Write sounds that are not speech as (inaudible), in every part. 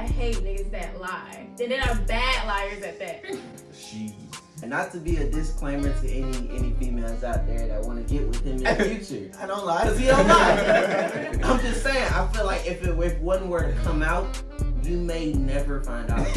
I hate niggas that lie. And then are bad liars at that. She. And not to be a disclaimer to any any females out there that want to get with him in the (laughs) future. I don't lie. Cause he don't lie. (laughs) I'm just saying. I feel like if it if one were to come out, you may never find out. (laughs)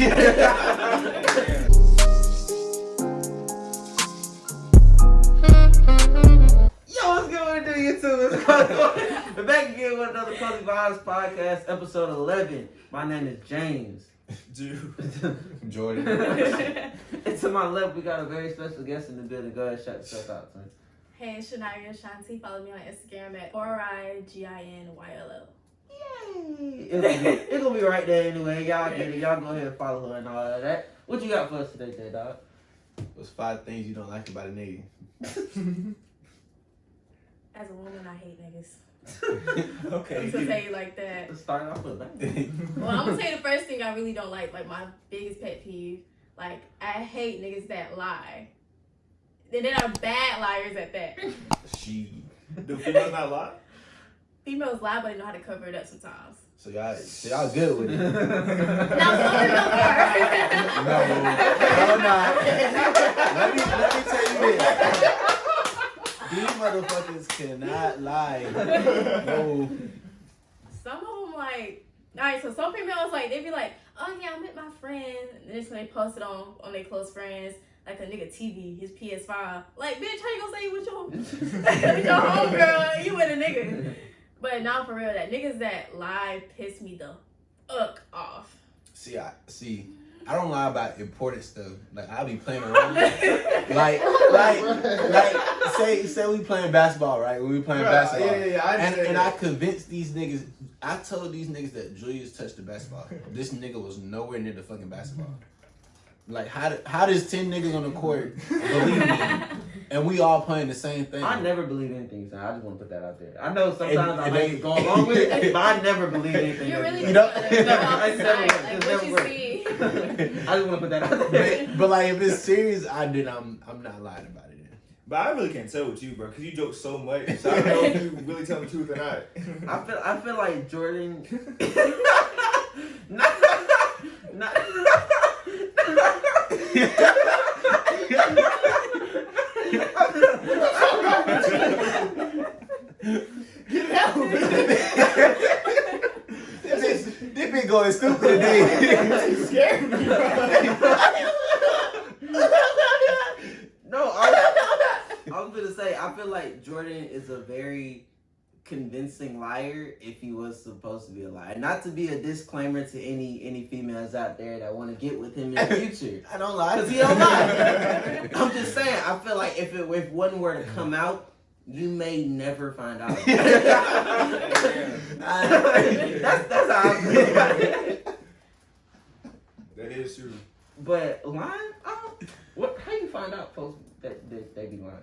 Yo, what's going on, YouTube? We're back again with another Cozy Vibes podcast, episode 11. My name is James. Dude. (laughs) Jordan. (laughs) and to my left, we got a very special guest in the building. Go ahead, shout yourself out, son. hey, it's Shania Shanti. Follow me on Instagram at R-I-G-I-N-Y-L-L. Yay! It'll be, it'll be right there anyway. Y'all get it. Y'all go ahead and follow her and all of that. What you got for us today, J Dog? What's five things you don't like about a nigga? (laughs) As a woman, I hate niggas. Okay. I'm gonna say it like that. Let's start off with that. (laughs) Well, I'm gonna say the first thing I really don't like, like my biggest pet peeve. Like, I hate niggas that lie. And then are bad liars at that. she. (laughs) Do females not lie? Females lie, but they know how to cover it up sometimes. So y'all, so y'all good with it? (laughs) no, some females are. No, no, not. Let me let me tell you this. These motherfuckers cannot lie. (laughs) No. Some of them like, all right. So some females like they be like, oh yeah, I met my friend, and then when they post it on on their close friends. Like a nigga TV, his PS5. Like, bitch, how you gonna say you with your, (laughs) with your homegirl? You with a nigga. But now for real, that niggas that lie piss me the fuck off. See, I see. I don't lie about important stuff. Like I'll be playing around. (laughs) like, like, like, say, say we playing basketball, right? When we playing Right, basketball, yeah, yeah, yeah, I and, and I convinced these niggas. I told these niggas that Julius touched the basketball. this nigga was nowhere near the fucking basketball. Like, how do, how does ten niggas on the court believe me, (laughs) and we all playing the same thing? I never believe anything, son. I just want to put that out there. I know sometimes And- I and like they- go along with it, but I never believe anything. You really you just know- gotta go off the never side, worked. like It's what never worked. I just want to put that out there. but, but like, if it's serious, I did. I'm I'm not lying about it. But I really can't tell with you, bro, because you joke so much. So I don't know if you really tell the truth or not. I feel I feel like Jordan. not, not, Get out, (laughs) This bitch- this bitch going stupid (laughs) today. You scared me, bro. no, I, I was gonna say I feel like Jordan is a very convincing liar if he was supposed to be a liar. Not to be a disclaimer to any any females out there that want to get with him in the future. (laughs) I don't lie. Cause he don't lie. I'm just saying. I feel like if it if one were to come out, you may never find out. (laughs) that's that's how I feel about it. That is true. But lying, I don't, what? How you find out folks that, that they be lying?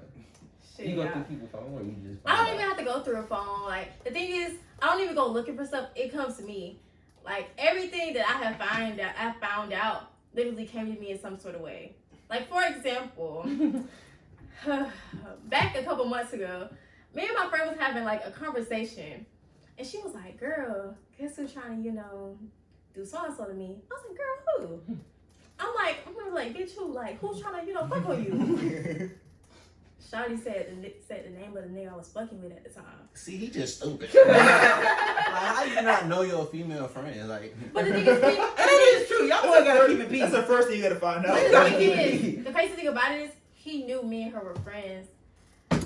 Shit, You go yeah. through people's phone or you just? I don't out? even have to go through a phone. Like the thing is, I don't even go looking for stuff. It comes to me. Like everything that I have found out, I found out literally came to me in some sort of way. Like for example, (laughs) (sighs) back a couple months ago, me and my friend was having like a conversation, and she was like, "Girl, guess who's trying to, you know, do so and so to me?" I was like, "Girl, who?" (laughs) I'm like, I'm gonna be like, bitch, who? Like, who's trying to, you know, fuck on you? (laughs) Shawty said the said the name of the nigga I was fucking with at the time. See, he just stupid. (laughs) like, how you not know your female friend? Like, But the thing is, That is true. Y'all gotta keep it peace. That's the first thing you gotta find out. but the gotta thing keep it is, peace. the crazy thing about it is, he knew me and her were friends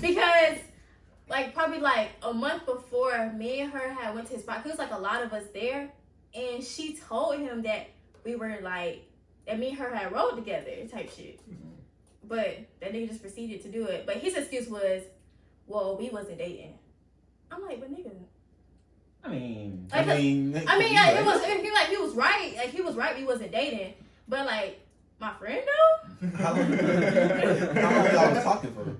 because, like, probably like a month before, me and her had went to his spot. was like a lot of us there, and she told him that we were like that. Me and her had rode together, type shit. Mm-hmm. But that nigga just proceeded to do it. But his excuse was, "Well, we wasn't dating." I'm like, but nigga, I mean, I mean, I mean, yeah, it was. He like he was right. Like he was right. We wasn't dating. But like my friend though. How long, how y'all was talking for?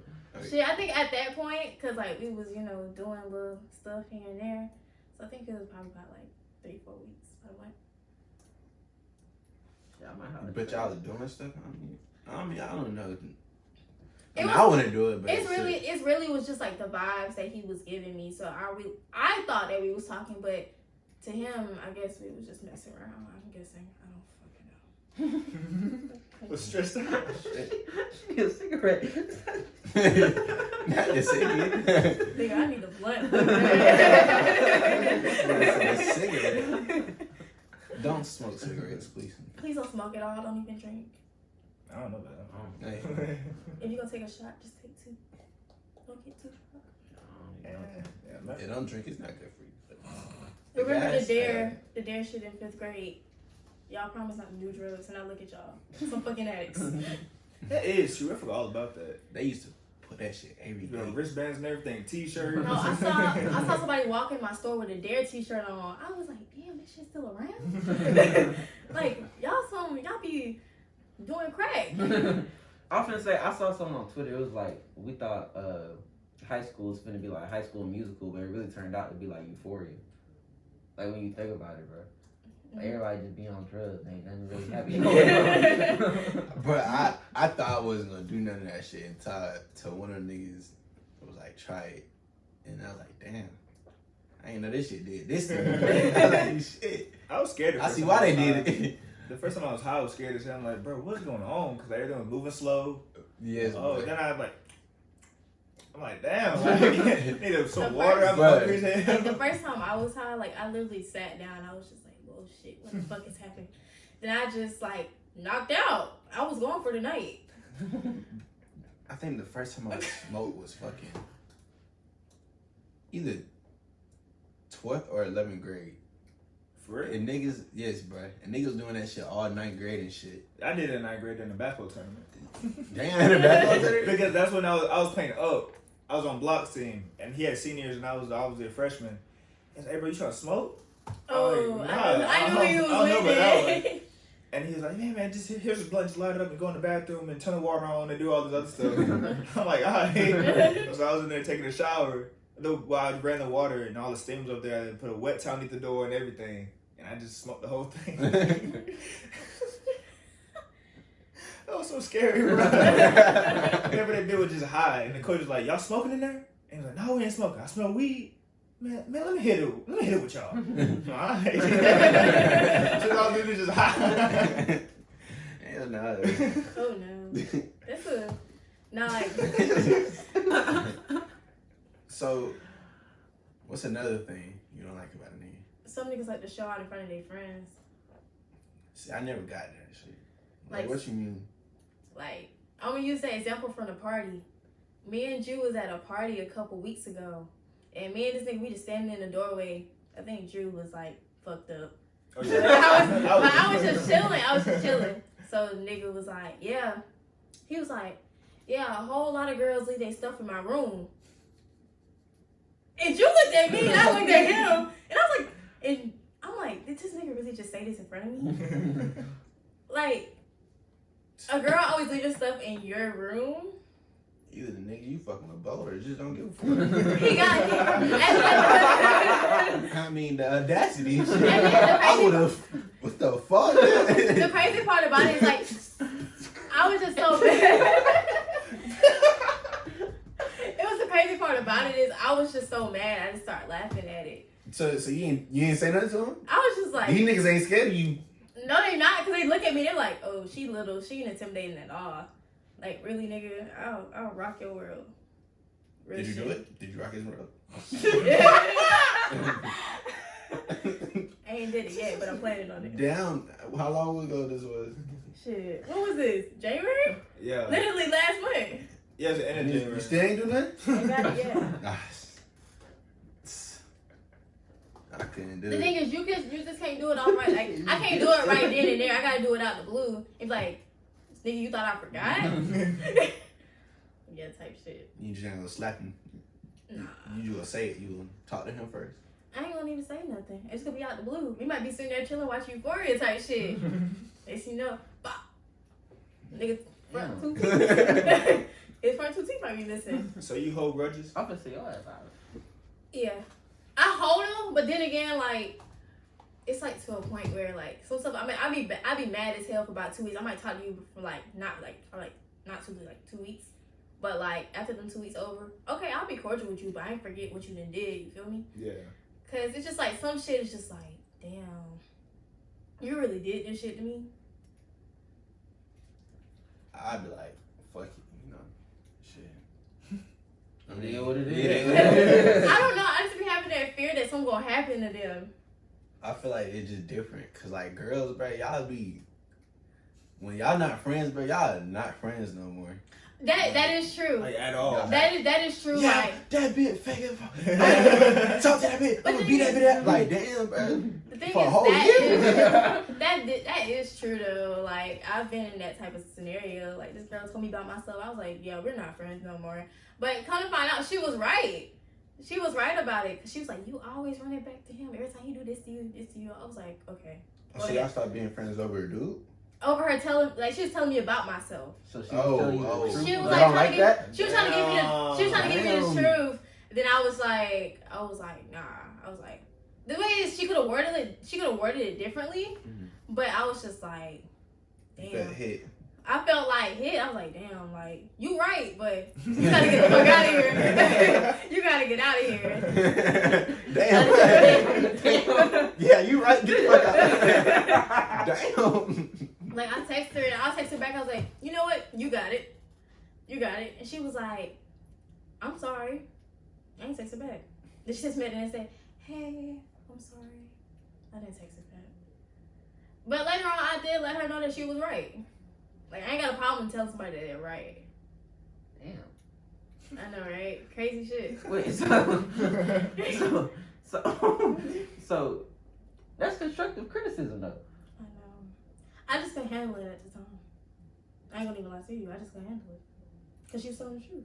Shit, I think at that point, cause like we was you know doing little stuff here and there. So I think it was probably about like three four weeks. Probably. yeah, I might have But y'all was doing stuff. I mean, I mean, I don't know. I, mean, was- I wouldn't do it, but It's really, it's really was just like the vibes that he was giving me. So I, re- I thought that we was talking, but to him, I guess we was just messing around. I'm guessing. I don't fucking know. (laughs) Was stressed out. She a cigarette. Not the cigarette. Nigga, I need a blunt. (laughs) A cigarette. Don't smoke cigarettes, please. Please don't smoke at all. Don't even drink. I don't know that. Oh, hey. (laughs) If you gonna take a shot, just take two. Don't get too drunk. yeah, yeah, man. Yeah, don't drink. It's not good for you. Remember the D.A.R.E., uh, the D.A.R.E. shit in fifth grade. Y'all promised not to do drugs, and I look at y'all, some fucking addicts. (laughs) That is true. I forgot all about that. They used to put that shit every You know, wristbands and everything, t-shirts. No, I (laughs) saw I saw somebody walk in my store with a D.A.R.E. T-shirt on. I was like, damn, this shit's still around. (laughs) like y'all some y'all be doing crack. I was gonna say I saw something on Twitter. It was like we thought uh, high school was gonna be like high school musical, but it really turned out to be like Euphoria. Like when you think about it, bro. Like, everybody just be on drugs. Ain't nothing really (laughs) happening. (laughs) But I, I thought I wasn't gonna do none of that shit until till one of the niggas was like, try it. And I was like, damn. I ain't know this shit did this to. I was like, shit. I was scared. I see why they was did it. The first time I was high, I was scared as hell. I'm like, bro, what's going on? Because everything was moving slow. yes, Oh, boy. then I was like, I'm like, damn, (laughs) like, need some The water. I'm first- Like, the first time I was high, like I literally sat down. I was just like, "Whoa, shit! What the fuck is happening?" Then I just like knocked out. I was going for the night. (laughs) I think the first time I (laughs) smoked was fucking either 12th or 11th grade. For real? And niggas, yes, bro. And niggas doing that shit all ninth grade and shit. I did it in ninth grade in the basketball tournament. (laughs) Damn, the basketball tournament? because that's when I was I was playing up. I was on block's team, and he had seniors, and I was I was a freshman. He said, "Hey, bro, you trying to smoke?" Oh, like, I, oh, knew, I I knew he I was know with it. And he was like, "Yeah, man, just here's a blunt, just light it up and go in the bathroom and turn the water on and do all this other stuff." (laughs) I'm like, "All right." (laughs) so I was in there taking a shower. The- While I ran the water and all the steam was up there, I put a wet towel underneath the door and everything, and I just smoked the whole thing. (laughs) that was so scary, bro. Whenever that bitch was just high, and the coach was like, "Y'all smoking in there?" And he was like, "No, we ain't smoking. I smell weed." Man, man, let me hit it. Let me hit it with y'all. (laughs) Alright. (laughs) so all dudes just high. Hell no. (laughs) oh no, that's a not like so, what's another thing you don't like about a nigga? some niggas like to show out in front of their friends. See, I never got that shit. Like, Like- what you mean? Like I'm gonna use that example from the party. Me and Drew was at a party a couple weeks ago, and me and this nigga we just standing in the doorway. I think Drew was like fucked up. Oh, (laughs) But I was, but I was just chilling. I was just chilling. (laughs) So the nigga was like, yeah. He was like, yeah, a whole lot of girls leave their stuff in my room. And Drew looked at me and I looked at him. And I was like, and I'm like, did this nigga really just say this in front of me? (laughs) Like, a girl always leave her stuff in your room. Either the nigga you fucking with both or just don't give a fuck. (laughs) He got (laughs) I mean, the audacity. shit. The I would have. What the fuck? the crazy part about it is like I was just so (laughs) mad. it was the crazy part about it is I was just so mad I just started laughing at it. so, so you ain't you ain't say nothing to him? I was just like, These niggas ain't scared of you. no, they not because they look at me. They're like, oh, she little, she ain't intimidating at all. Like really, nigga, I'll I'll rock your world. Real Did you shit. do it? Did you rock his world? (laughs) I ain't did it yet, but I'm planning on it. Down. How long ago this was? Shit, when was this? January? yeah. Literally last month. Yeah, it's the end of You, January. you still ain't do nothing? Ain't got it yet. (laughs) Ah, s- I couldn't do The it. The thing is, you just you just can't do it all right. Like I can't do it right then and there. I gotta do it out the blue. It's like, nigga, you thought I forgot? (laughs) (laughs) yeah, type shit. You just ain't gonna slap him. Nah, You just gonna say it. You gonna talk to him first. I ain't gonna even say nothing. It's gonna be out the blue. We might be sitting there chilling, watching Euphoria type shit. (laughs) Next you know, bop. Nigga, front two teeth. His front two teeth might be missing. so you hold grudges? I'm gonna say your ass out. Yeah, I hold them, but then again, like. It's like to a point where like some stuff. I mean, I be ba- I be mad as hell for about two weeks. I might talk to you for like not like for like not two like two weeks, but like after them two weeks over, okay, I'll be cordial with you, but I ain't forget what you done did. You feel me? Yeah. Cause it's just like some shit is just like damn, you really did this shit to me. I'd be like, fuck it, you know, shit. (laughs) I It is what it yeah. is. (laughs) I don't know. I just be having that fear that something gonna happen to them. I feel like it's just different, cause like girls, bro, y'all be when y'all not friends, bro, y'all not friends no more. That that is true. Like at all. That is that is true. Yeah, Like that bitch fake it. (laughs) Talk to that bitch. But I'm gonna the beat that bitch. up. Like damn, bro. the (laughs) thing For a is whole that year? is, (laughs) that that is true though. Like I've been in that type of scenario. Like this girl told me about myself. I was like, yeah, we're not friends no more. But come to find out, she was right. She was right about it. she was like, you always run it back to him every time he do this to you, this to you. I was like, okay. So y'all start being friends over a dude? Over her telling, like she was telling me about myself. So she was Oh, telling you oh. the truth. She was like trying like to give, she was trying to give me the, she was trying to give me the truth. Then I was like, I was like, nah. I was like, the way is she could have worded it, she could have worded it differently. Mhm. But I was just like, That damn. hit. I felt like hit. I was like, damn, like you right, but (laughs) you gotta get the fuck out of here. (laughs) you gotta get out of here. (laughs) damn. yeah, you right. Get the fuck out. damn. Like I texted her and I texted her back. I was like, you know what? You got it. You got it. And she was like, I'm sorry. I ain't text her back. Then she texted me and said, Hey, I'm sorry. I didn't text her back. But later on, I did let her know that she was right. Like I ain't got a problem telling somebody that they're right. Damn. I know, right? Crazy shit. (laughs) Wait, so, (laughs) so, so, so, that's constructive criticism, though. I know. I just couldn't handle it at the time. I ain't gonna even lie to you. I just couldn't handle it. Because she was telling the truth.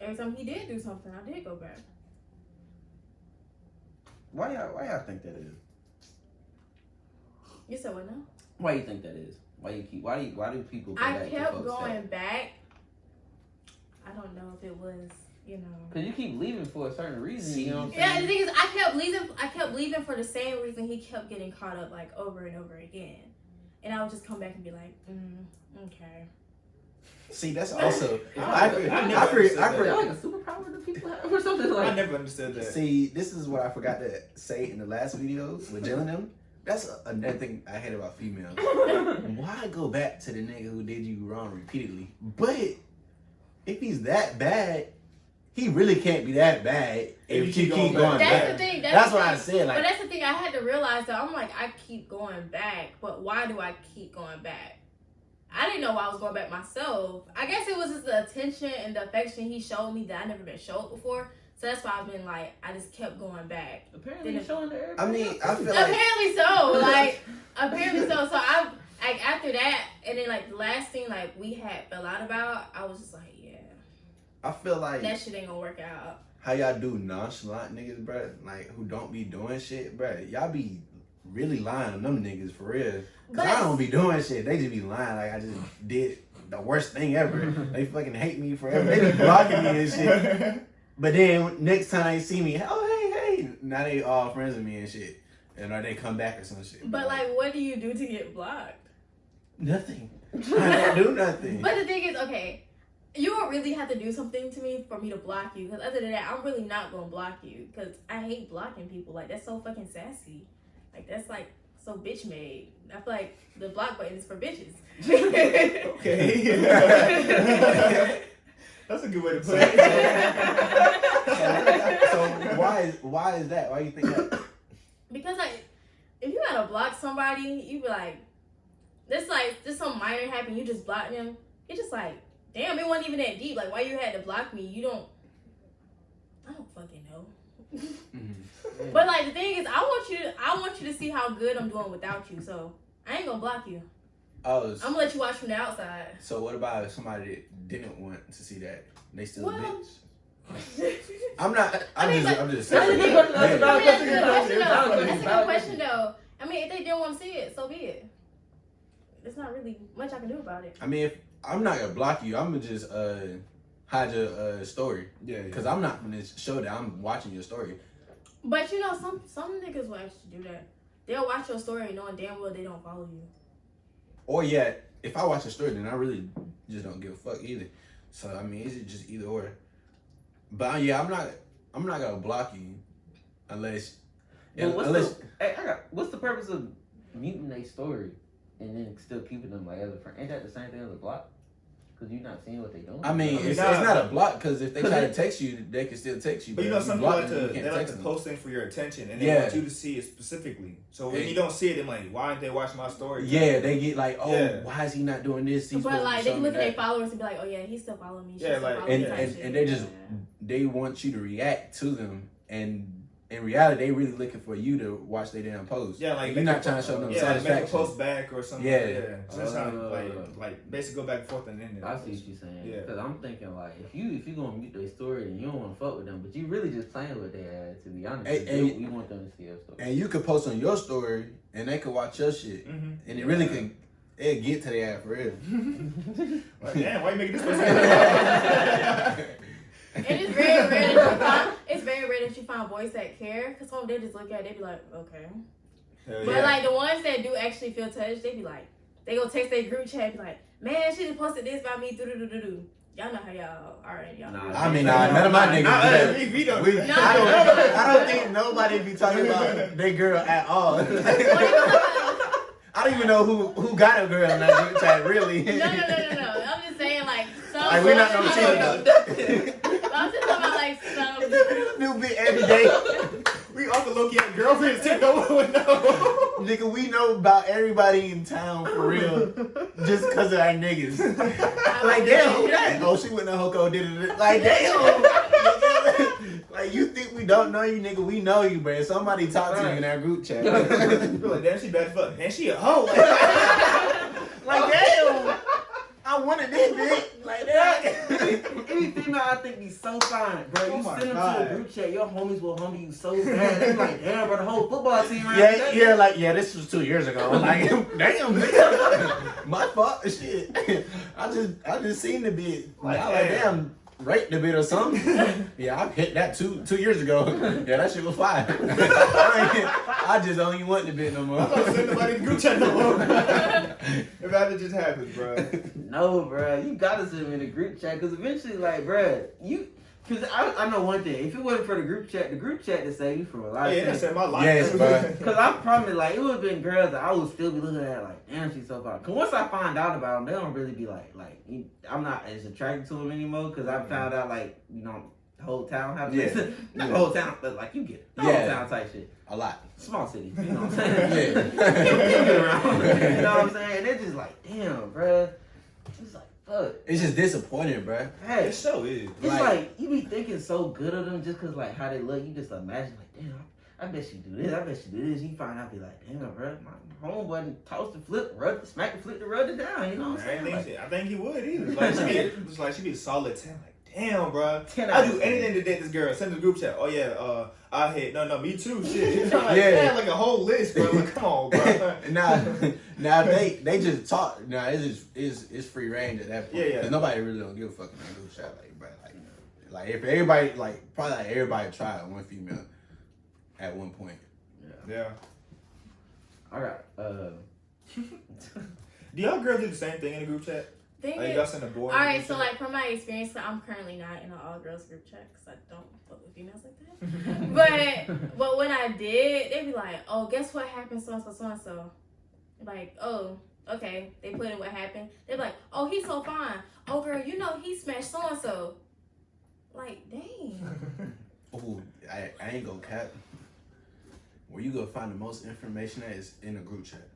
Every time he did do something, I did go back. Why y'all, why y'all think that is? You said what now? Why you think that is? Why you keep? Why do you, why do people? Go I back kept folks going that- back. I don't know if it was, you know. Cause you keep leaving for a certain reason. You know what I'm Yeah, the thing is, I kept leaving. I kept leaving for the same reason he kept getting caught up, like over and over again. And I would just come back and be like, mm, okay. See, that's (laughs) also. I- I, I I, never I, for- understood I, that. for- like a superpower that people have or something like. I never understood that. See, this is what I forgot to say in the last video with Jill and them. That's another thing I hate about females. (laughs) Why go back to the nigga who did you wrong repeatedly? But if he's that bad, he really can't be that bad if you keep, going, back. That's back. the thing. That's, That's the what I thing. said. but that's the thing. I had to realize that I'm like, I keep going back, but why do I keep going back? I didn't know why I was going back myself. I guess it was just the attention and the affection he showed me that I never been showed before. So that's why I've been like, I just kept going back. Apparently, you're showing to I mean, I too. feel like apparently so. (laughs) Like apparently so. So I like after that, and then like the last thing like we had fell out about, I was just like, yeah, I feel like that shit ain't gonna work out. how y'all do nonchalant niggas, bruh, like who don't be doing shit, bruh. Y'all be really lying on them niggas for real. Cause But I don't be doing shit. They just be lying like I just (laughs) did the worst thing ever. (laughs) they fucking hate me forever. They be blocking me and shit. But then next time they see me, oh hey hey, now they all friends with me and shit, and or they come back or some shit. But like, what do you do to get blocked? nothing. (laughs) I don't do nothing. But the thing is, okay, you don't really have to do something to me for me to block you. Because other than that, I'm really not gonna block you. Because I hate blocking people. Like that's so fucking sassy. Like that's like so bitch made. I feel like the block button is for bitches. (laughs) okay. (laughs) That's a good way to put it. so (laughs) why is why is that? Why you think that? Because like, if you gotta block somebody, you be like, this like just some minor happened, you just block them. It's just like, damn, it wasn't even that deep. Like, why you had to block me? You don't. I don't fucking know. Mhm. But like the thing is, I want you to, I want you to see how good I'm doing without you. So I ain't gonna block you. Oh, I'm gonna let you watch from the outside. so what about if somebody that didn't want to see that? They still Well, bitch. (laughs) I'm not. I'm I mean, just. but- I'm just That's saying. a good question. That's a I mean, that's a good good question question. though. That's a good question though. I mean, if they didn't want to see it, so be it. There's not really much I can do about it. I mean, if I'm not gonna block you, I'm gonna just uh hide your uh story Yeah, because I'm not gonna show that I'm watching your story. But you know, some some niggas will actually do that. They'll watch your story knowing damn well they don't follow you. Or yeah, if I watch your story, then I really just don't give a fuck either. So I mean, it's just either or. But yeah, I'm not. I'm not gonna block you unless And what's unless- the, hey, I got, what's the purpose of muting a story and then still keeping them like as a friend? Ain't that the same thing as a block? Because you're not seeing what they doing. I mean, I mean, it's, it's not a block because if they try to text you, they can still text you. But you know, some people like to, they like to post things for your attention, and they Yeah. want you to see it specifically. So when Yeah. you don't see it, they're like, "Why didn't they watch my story?" Yeah, they get like, oh, Yeah. why is he not doing this? He's but like they can look at their followers and be like, oh yeah, he's still following me. She Yeah, like- follow and, and, and they just Yeah. they want you to react to them, and in reality, they really looking for you to watch their damn post. Yeah, like you're not trying to show them Yeah, like make a post back or something. Yeah. like, yeah. So that's how Uh, like like basically go back and forth and then. I see what you're saying. Yeah. Because I'm thinking like, if you if you gonna mute their story and you don't want to fuck with them, but you really just playing with their ass. To be honest, Hey, 'cause hey. you, you want them to see your story. and you could post on your story, and they could watch your shit, Mm-hmm. and it really can it get to their ass for real. (laughs) Like, damn, why you making this (laughs) person? It's very rare that you find it's very rare that you find boys that care because some of them just look at it, they be like, okay. Hell But yeah. like the ones that do actually feel touched, they be like, they go text their group chat, be like, man, she just posted this about me, do do do do do. Y'all know how y'all are, y'all. Nah, I mean, nah, none of my niggas. Nah, do that. we, we don't. We, do I, that. don't, I don't think nobody be talking about their girl at all. (laughs) I don't even know who who got a girl in that group chat, really. No, no, no, no, no. I'm just saying, like, some. Like, we not boys- gonna cheat. (laughs) (laughs) I'm just talking about, like. (laughs) New bit every day. We also low key have girlfriends too. No one would know. Nigga, we know about everybody in town for real. Just because of our niggas. (laughs) Like, damn, who that? (laughs) Oh, she went to Hoko, did it. Like, damn. like, you think we don't know you, nigga? We know you, bro. Somebody talk to you in our group chat. Like, damn, she bad fuck. And she a hoe. like, damn. I wanted this bitch. Like, (laughs) that. Any female I think be so fine, bro. You Oh my send them God. to a group chat, your homies will humble you so bad. They like, damn, bro, the whole football team right Yeah, there. yeah, like yeah, this was two years ago. (laughs) Like, damn, nigga. (laughs) my fault. Shit, I just, I just seen the bit. Like, I like, Damn. Damn, rate the bit or something. (laughs) yeah, I hit that two, two years ago. (laughs) Yeah, that shit was fire. (laughs) I just don't even want the bit no more. I'm not sending nobody the group chat no more. if that just happens, bro. No, bro, you gotta send them in the group chat because eventually, like, bro, you. Cause I, I know one thing. If it wasn't for the group chat, the group chat to save you from a lot of yeah, that saved my life. Yes, (laughs) bro. Cause I promise, like, it would have been girls that I would still be looking at, like, damn, she's so fine. Cause once I find out about them, they don't really be like, like, I'm not as attracted to them anymore. Cause I mm-hmm. found out, like, you know, the whole town has Yeah. (laughs) not Yeah. the whole town, but like, you get it. The Yeah. whole town type shit. A lot. Small city, you know what (laughs) I'm saying? Yeah. You get around, you know what I'm saying? And it's just like, damn, bruh. It's like, fuck. It's just disappointing, bro. Hey, It so is. it's Like- like, you be thinking so good of them just cause like how they look. You just imagine like, damn, I bet she do this. I bet she do this. You find out, be like, damn, bro, my homeboy tossed the flip, rub, smack the flip to rub it down. You know what I'm I, saying? Like, think, I think he would either. (laughs) Like she be, it's like she be a solid ten. Like damn, bro. 10 I out do anything to date this girl. Send the group chat. Oh yeah, uh, I hit. No, no, me too. Shit. (laughs) I'm like, Yeah. yeah, like a whole list, bro. Like, come on, bro. now, now they they just talk. Now it's just it's it's free range at that point. Yeah, yeah. Cause nobody really don't give a fuck in that group chat, like, bro. Like, like if everybody like probably like everybody tried one female at one point. Yeah. Yeah. all right. Uh, (laughs) Do y'all girls do the same thing in the group chat? Thing Like is- y'all send a all right, so like from my experience, I'm currently not in an all girls group chat because I don't fuck with females like that. (laughs) But but when I did, they'd be like, "Oh, guess what happened? So and so, so and so." Like, oh, okay. They put in what happened. They're like, "Oh, he's so fine. Oh, girl, you know he smashed so and so." Like, dang. (laughs) oh, I, I ain't gonna cap. Where you gonna find the most information that is in a group chat.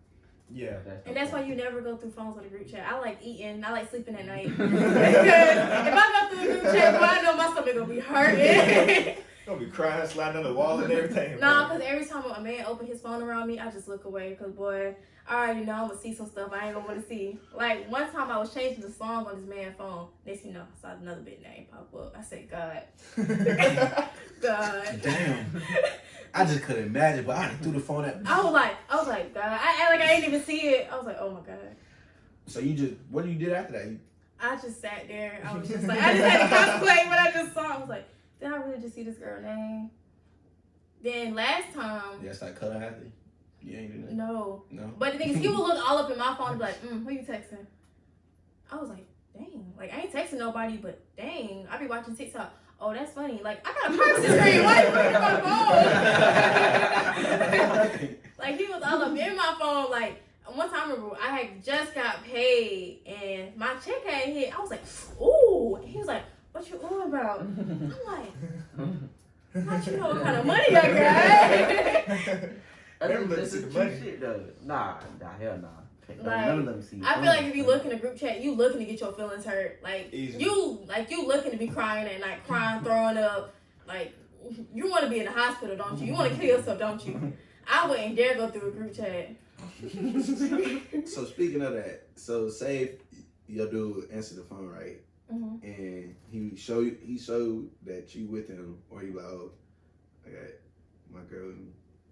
Yeah. And that's why you never go through phones with a group chat. I like eating. I like sleeping at (laughs) night. (laughs) if I go through a group chat, boy, I know my stomach gonna be hurting. (laughs) Gonna be crying, sliding on the wall and everything. nah, because every time a man open his phone around me, I just look away. Because boy, I already know I'm gonna see some stuff I ain't gonna want to see. Like one time I was changing the song on this man's phone. Next thing you know, I saw another big name pop up. I said, God, God. Damn. I just couldn't imagine, but I threw the phone at. me. I was like, I was like, God. I act like I didn't even see it. I was like, oh my God. So you just what you did after that? You, I just sat there. I was just like, I just had to contemplate what I just saw. I was like, did I really just see this girl name? Then last time, it's like color athlete. You ain't do nothing. no. No. But the thing is, he would (laughs) look all up in my phone and be like, mm, who you texting? I was like, dang. Like, I ain't texting nobody, but dang. I be watching TikTok. "Oh, that's funny. Like I got a privacy screen. Why you putting my phone?" (laughs) like he was all up in my phone. Like one time, I remember I had just got paid and my check had hit. I was like, "Ooh," he was like, "What you ooh about?" I'm like, "Not you know what kind of money I got." That's Never let some see the cute money. shit though. Nah, nah, hell nah. Can't- Like, none of them see. I feel like if you look in a group chat, you looking to get your feelings hurt. Like Easy. you, like you looking to be crying and like crying, throwing up. Like you want to be in the hospital, don't you? You want to kill yourself, don't you? I wouldn't dare go through a group chat. (laughs) so speaking of that, so say if your dude answer the phone right, hmm and he show you, he showed that you with him, or he like, oh, I got my girl.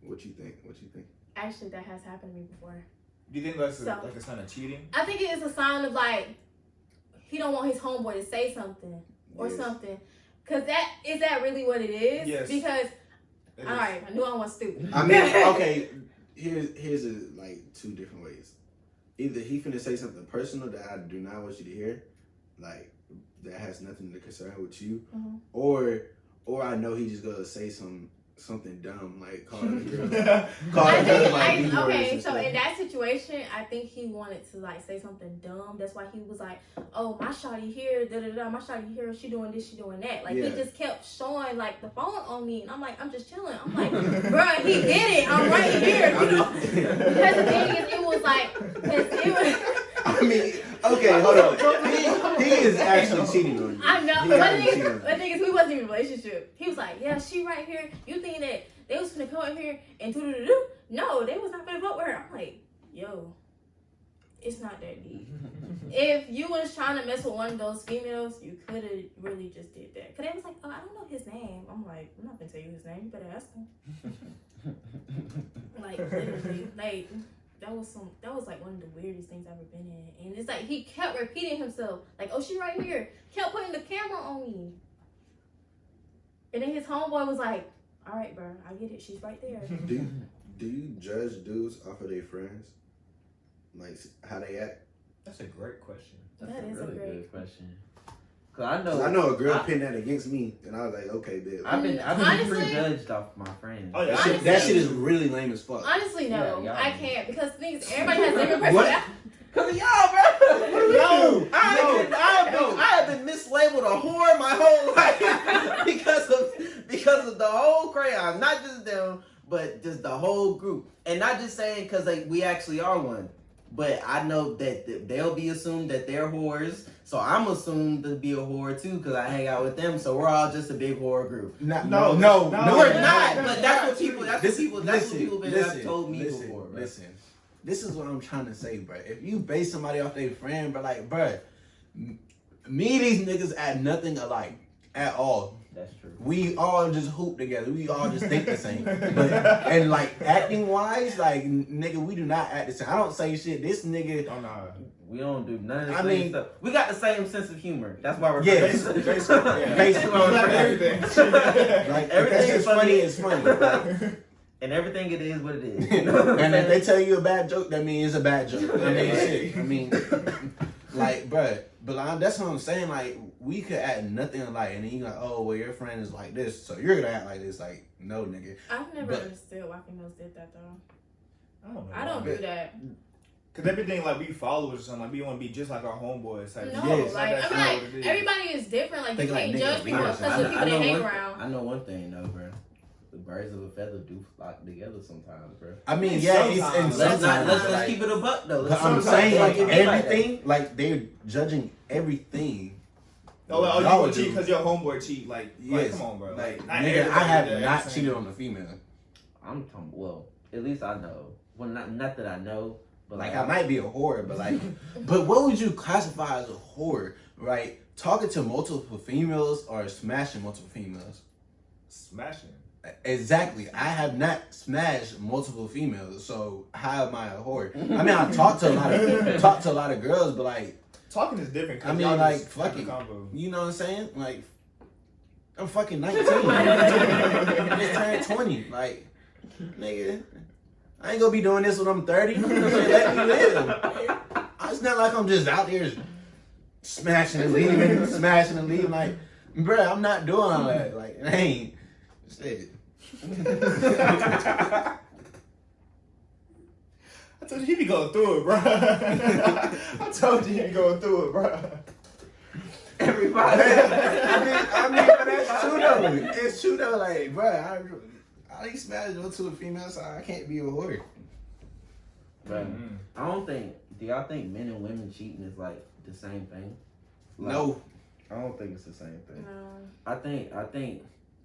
What you think? What you think? Actually, that has happened to me before. Do you think that's a, like a sign of cheating? I think it is a sign of like he don't want his homeboy to say something or Yes. something. Cause that is that really what it is? Yes. Because That all is- right, I knew I was stupid. I mean, (laughs) okay. Here's here's a, like two different ways. Either he finna say something personal that I do not want you to hear, like that has nothing to concern with you, Mhm. or or I know he just gonna say some something dumb like (laughs) calling the girl, calling girl like I, okay, so in that situation, I think he wanted to like say something dumb. That's why he was like, "Oh, my shawty here, da da da. My shawty here, she doing this, she doing that." Like Yeah. he just kept showing like the phone on me, and I'm like, I'm just chilling. I'm like, (laughs) bro, he did it. I'm right (laughs) here. You know? Because the thing is, it was like, 'cause it was. I mean, okay, hold on. (laughs) He, is actually (laughs) cheating on you. I know, He but the thing, cheating is, on the thing is, we wasn't even in a relationship. He was like, "Yeah, she right here. You think that they was gonna come in here and do do do do? No, they was not gonna vote with her." I'm like, "Yo, it's not that deep. (laughs) if you was trying to mess with one of those females, you could have really just did that. Cause they was like, "Oh, I don't know his name." I'm like, "I'm not gonna tell you his name. You better ask him." Like literally, like that was some that was like one of the weirdest things I've ever been in. And it's like he kept repeating himself, like, oh she right here. Kept putting the camera on me. And then his homeboy was like, Alright, bro, I get it, she's right there. (laughs) Do you, do you judge dudes off of their friends, like how they act? That's a great question. That's That a is a really great- good question. Cause I 'Cause know I know a girl I- pinned that against me, and I was like, okay, bitch. I've been I've been Honestly- prejudged off my friends. Oh, yeah. That shit, that shit is really lame as fuck. Honestly, no, Yeah, yeah. I can't because things (laughs) everybody has different What? personalities. Cause of y'all, bro. No, I, have been, I, have no. been, I have been mislabeled a whore my whole life (laughs) because of because of the whole crayon, not just them, but just the whole group, and not just saying because like we actually are one, but I know that th- they'll be assumed that they're whores, so I'm assumed to be a whore too because I hang out with them, so we're all just a big whore group. Not, No, no, no, no, no, we're no, not, no, but that's what people. That's This, what people. That's what people been listen, have told me listen, before. Bro. Listen, this is what I'm trying to say, bro. If you base somebody off their friend, but like, bro, me these niggas add nothing alike at all. That's true. We all just hoop together. We all just think the same. But, and like acting wise, like nigga, we do not act the same. I don't say shit. This nigga, Oh, nah. We don't do none of the I same mean- stuff. We got the same sense of humor. That's why we're Yes. friends. Basically, (laughs) yeah. Basically, That's why we're Everything. friends. (laughs) like Everything is funny, funny. it's funny. Like, (laughs) and everything it is what it is. You know and if they tell you a bad joke, that means it's a bad joke. I mean, shit. I mean, like, bruh, but I, that's what I'm saying. Like, we could add nothing alike, and then you like, oh, well, your friend is like this, so you're gonna act like this. Like, no, nigga. I've never But- understood why females did that though. I don't know. I don't do that. Cause everything like we followers or something, like we want to be just like our homeboys. Type No. Yes. like That's I mean, like what everybody is different. Like Think you like can't niggas judge people leaders. because of know, people I they hang one, around. I know one thing though, bro. The birds of a feather do flock together sometimes, bro. I mean, And yeah, it's sometimes- and Let's not let's, let's keep it a buck though. Let's I'm saying, like, it be that. everything, like, they're judging everything. Oh, like, oh, you Y'all gonna do. cheat because your homeboy cheat? Like, Yes. like, come on, bro. Like, not nigga, I have not cheated on a female. I'm talking. Well, at least I know. Well, not not that I know, but Like, like, I might be a whore, but like, (laughs) but what would you classify as a whore, right? Talking to multiple females or smashing multiple females? Smashing. Exactly. I have not smashed multiple females, so how am I a whore? I mean, I talk to a lot of (laughs) talk to a lot of girls, but like, Talking is different. I mean, y'all like, just have fucking- you know what I'm saying? Like, I'm fucking 19. I (laughs) just turned 20. Like, nigga, I ain't gonna be doing this when I'm 30. (laughs) Let me live. It's not like I'm just out there smashing and leaving, smashing and leaving. Like, Bruh, I'm not doing all that. Like, I ain't. Shit. (laughs) I told you he be going through it, bro. (laughs) I told you he be going through it, bro. Everybody. I mean, I mean, but that's true though. It's true though. Like, bruh, I, I least smash go to a female, so I can't be a whore. But mm-hmm. I don't think. Do y'all think men and women cheating is like the same thing? Like, No. I don't think it's the same thing. No. I think. I think.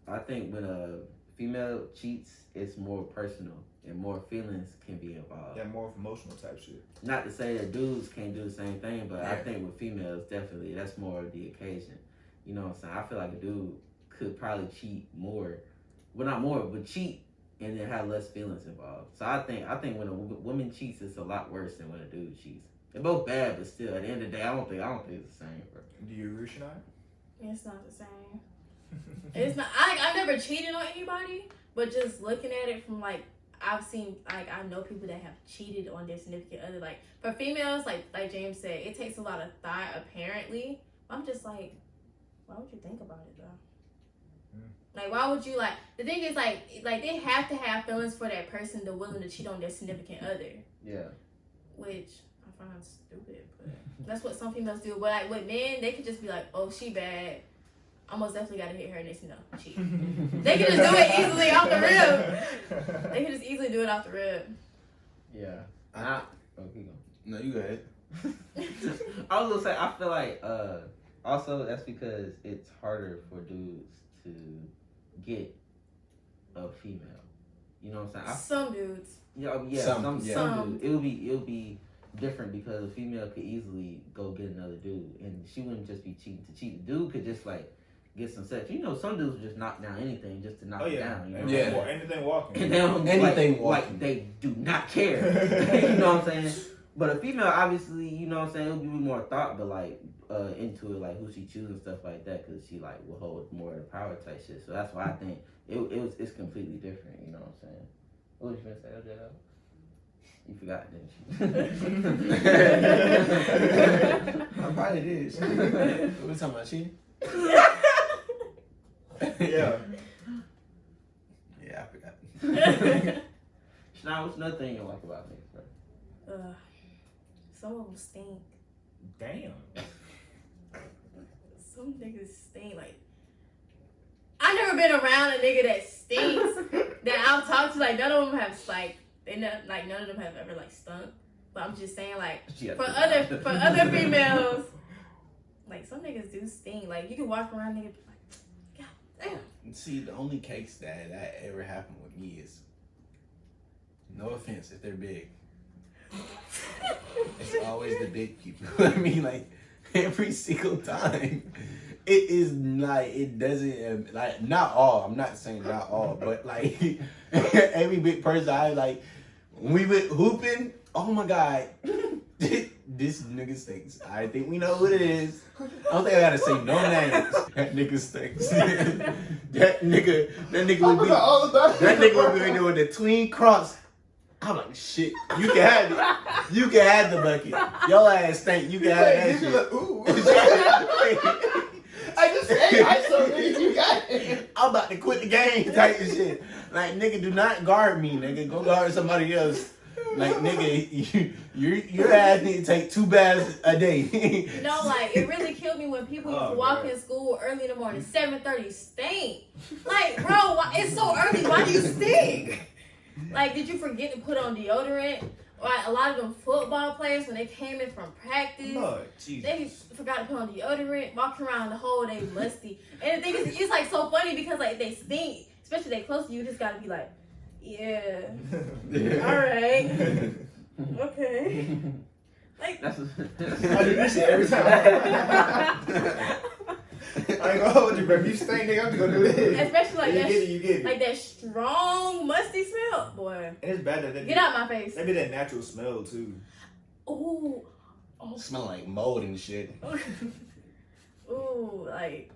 I think when a female cheats, it's more personal and more feelings can be involved. Yeah, more emotional type shit. Not to say that dudes can't do the same thing, but I think with females, definitely that's more of the occasion. You know what I'm saying? I feel like a dude could probably cheat more, well not more, but cheat and then have less feelings involved. So I think I think when a woman cheats, it's a lot worse than when a dude cheats. They're both bad, but still, at the end of the day, I don't think I don't think it's the same. Bro. Do you agree, Shania? It's not the same. It's not. I I've never cheated on anybody, but just looking at it from like I've seen like I know people that have cheated on their significant other. Like for females, like like James said, it takes a lot of thought. Apparently, I'm just like, why would you think about it though? Like why would you like? The thing is like like they have to have feelings for that person to willing to cheat on their significant other, Yeah. which I find stupid. But that's what some females do. But like with men, they could just be like, oh she bad. I most definitely gotta hit her next. No, cheat. (laughs) They can just do it easily off the rib. They can just easily do it off the rib. Yeah. I, oh, keep going. No, you go ahead. (laughs) I was gonna say I feel like uh also that's because it's harder for dudes to get a female. You know what I'm saying? I, Some dudes. yeah, um, yeah, Some, some, yeah. some, Some. dudes. It'll be it'll be different because a female could easily go get another dude, and she wouldn't just be cheating to cheat. The dude could just like get some sex. You know, some dudes will just knock down anything just to knock Oh it yeah, down. You know? anything, Yeah. wa- anything walking. And they don't Anything like, walking. like they do not care. (laughs) (laughs) you know what I'm saying? But a female, obviously, you know what I'm saying, it'll give you more thought, but like uh, into it, like who she chooses and stuff like that, because she like will hold more of the power type shit. So that's why I think it, it was it's completely different. You know what I'm saying? What was you gonna say, OJ? You forgot, didn't you? (laughs) I probably did. (laughs) what we talking about cheating? (laughs) yeah. Yeah, I forgot. Shania, what's another thing you like about me? bro? Some of them stink. Damn. (laughs) Some niggas stink. Like, I never been around a nigga that stinks (laughs) that I've talked to. Like, none of them have like they not like none of them have ever like stunk. But I'm just saying like for other for (laughs) other females, like some niggas do stink. Like you can walk around nigga be like, God damn. See, the only case that that ever happened with me is, no offense if they're big, it's always the big people. (laughs) I mean, like every single time, it is like it doesn't um, like not all. I'm not saying not all, but like (laughs) every big person I like, when we went hooping. Oh my god, (laughs) this nigga stinks. I think we know who it is. I don't think I gotta say no names. That nigga stinks. that nigga, that nigga would be, that nigga would be with the tween cross. I'm like, shit, you can have it. You can have the bucket. Your ass stink. You can have that shit. ooh. (laughs) I just Hey, I saw nigga, you got it. I'm about to quit the game type of shit. Like, nigga, do not guard me, nigga. Go guard somebody else. Like, nigga, you, your your ass need to take two baths a day. (laughs) You know, like it really killed me when people used Oh, walk God. in school early in the morning, seven thirty, stink. Like, bro, why, it's so early. Why do you stink? Like, did you forget to put on deodorant? Like a lot of them football players when they came in from practice, Lord, they forgot to put on deodorant, walking around the whole day musty. And the thing is, it's like so funny because like they stink, especially they close to you. You just gotta be like, yeah, (laughs) all right, (laughs) okay. Like, That's I do this shit every time. (laughs) (laughs) I ain't gonna hold you, bro. If you stink, nigga, I'm just gonna do this. especially like you that, get it, you get it. like that strong musty smell, boy. and it's bad that they Get out my face. Maybe that natural smell too. Ooh, oh, Smell like mold and shit. (laughs) ooh, like,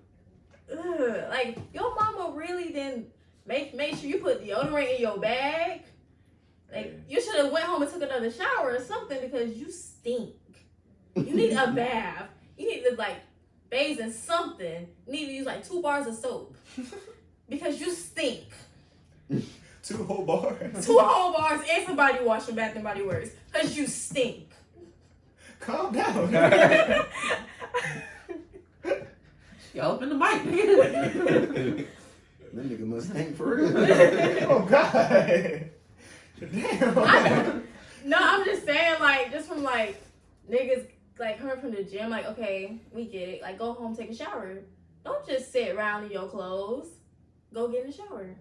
ugh. like your mama really didn't make make sure you put deodorant in your bag. Like you should have went home and took another shower or something because you stink. You need a (laughs) bath. You need to like bathes in something, need to use like two bars of soap (laughs) because you stink. (laughs) Two whole bars. Two whole bars and some body wash from Bath and Body Works because you stink. Calm down. (laughs) Y'all up in the mic. That nigga must stink for real. oh God. Damn. I- No, I'm just saying, like, just from like niggas like coming from the gym, like, okay, we get it. Like, go home, take a shower. Don't just sit around in your clothes. Go get in the shower.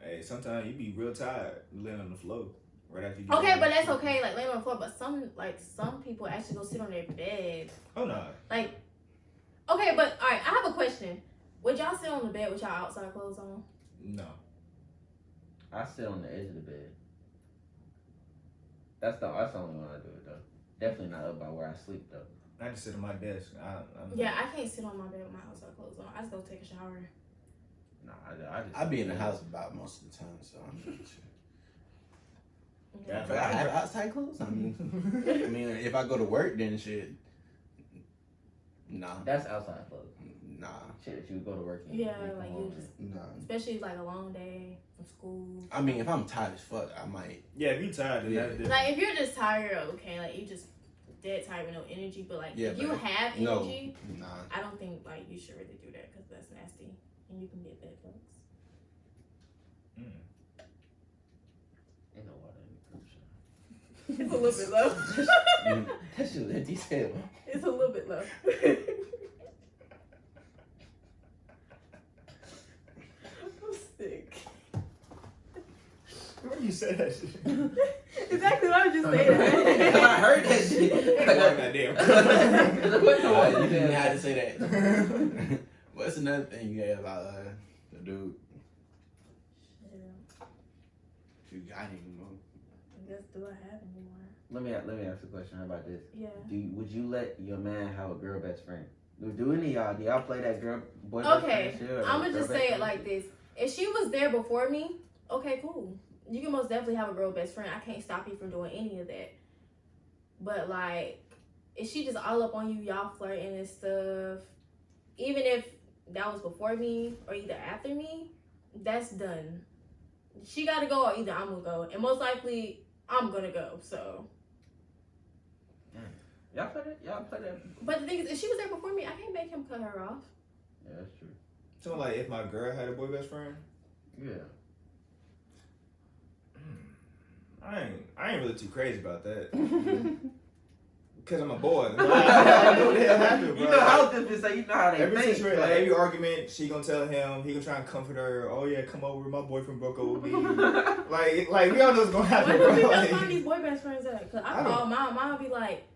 Hey, sometimes you be real tired laying on the floor right after you. get Okay, but that's okay, like laying on the floor. But some like some people actually go sit on their bed. Oh no. Like, okay, but all right, I have a question. Would y'all sit on the bed with y'all outside clothes on? No. I sit on the edge of the bed. That's the that's the only one I do it though. Definitely not up by where I sleep though. I just sit on my desk. I, I'm, Yeah, I can't sit on my bed with my outside clothes on. I just go take a shower. No, I, I just I be in the house about most of the time, so I'm not sure. Yeah, But I have outside clothes. I mean, I mean, if I go to work, then shit. Nah, That's outside clothes. Nah, Shit that you would go to work in. Yeah, like you just, nah. especially like a long day from school. I mean, if I'm tired as fuck, I might. Yeah, if you're tired, then Yeah. that's different. Like if you're just tired, okay, like you just dead tired with no energy. But like Yeah, if you but have No, energy, nah. I don't think like you should really do that because that's nasty and you can get bed bugs. Mm. Ain't no water in the cruise ship. It's a little bit low. Mm. (laughs) That shit was in detail. it's a little bit low. (laughs) Where you said that shit? (laughs) Exactly what I was just saying. (laughs) I heard that shit. (laughs) Oh, goddamn. What the Uh, fuck you you didn't said? have to say that. What's another thing you had about uh, the dude? You got him, know. I guess do I have anymore? Let me let me ask a question. How about this? Yeah. Do you, would you let your man have a girl best friend? Do, do any of y'all do y'all play that girl boy best Okay, friend I'm gonna just say it friend like this: if she was there before me, okay, cool. You can most definitely have a girl best friend. I can't stop you from doing any of that. But like, if she just all up on you, y'all flirting and stuff, even if that was before me or either after me, that's done. She gotta go, or either I'm gonna go, and most likely I'm gonna go. So, mm. Y'all play that? Y'all play that? but the thing is, if she was there before me, I can't make him cut her off. Yeah, that's true. So like, if my girl had a boy best friend, Yeah. I ain't, I ain't really too crazy about that. (laughs) Cause I'm a boy. (laughs) I know what the hell happened, bro. You know how this say you know how they Every think. situation, like every argument, she gonna tell him. He gonna try and comfort her. Oh yeah, come over. My boyfriend broke up with me. (laughs) like, like we all know what's gonna happen, Where do bro. people Like, find these boy best friends at? Cause I, I don't- call mom, mom be like,